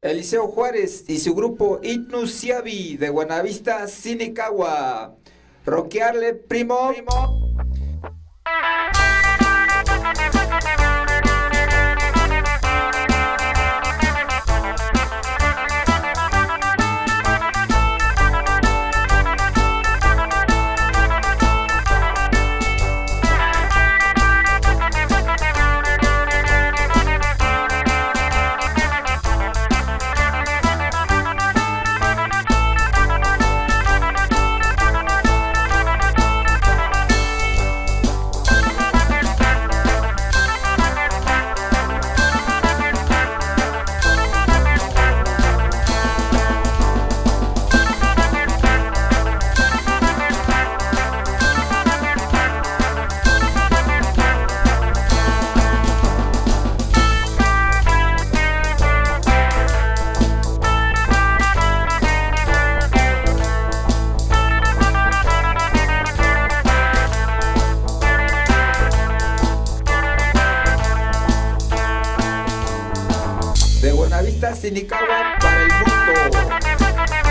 Eliseo Juárez y su grupo Itnusiabi de Buenavista, Sinicagua. Roquearle, primo. primo. Buenavista, Sinicagua para el mundo.